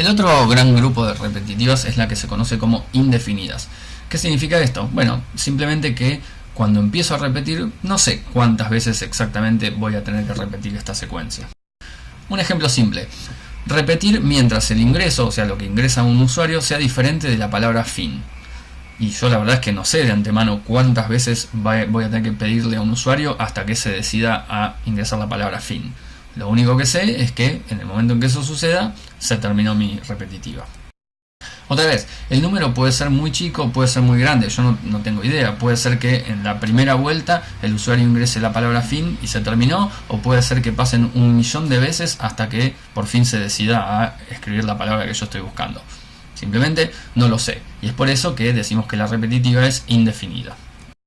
El otro gran grupo de repetitivas es la que se conoce como indefinidas. ¿Qué significa esto? Bueno, simplemente que cuando empiezo a repetir, no sé cuántas veces exactamente voy a tener que repetir esta secuencia. Un ejemplo simple. Repetir mientras el ingreso, o sea lo que ingresa un usuario, sea diferente de la palabra fin. Y yo la verdad es que no sé de antemano cuántas veces voy a tener que pedirle a un usuario hasta que se decida a ingresar la palabra fin. Lo único que sé es que en el momento en que eso suceda, se terminó mi repetitiva. Otra vez, el número puede ser muy chico, puede ser muy grande, yo no, no, tengo idea. Puede ser que en la primera vuelta el usuario ingrese la palabra fin y se terminó, o puede ser que pasen un millón de veces hasta que por fin se decida a escribir la palabra que yo estoy buscando. Simplemente no lo sé, y es por eso que decimos que la repetitiva es indefinida.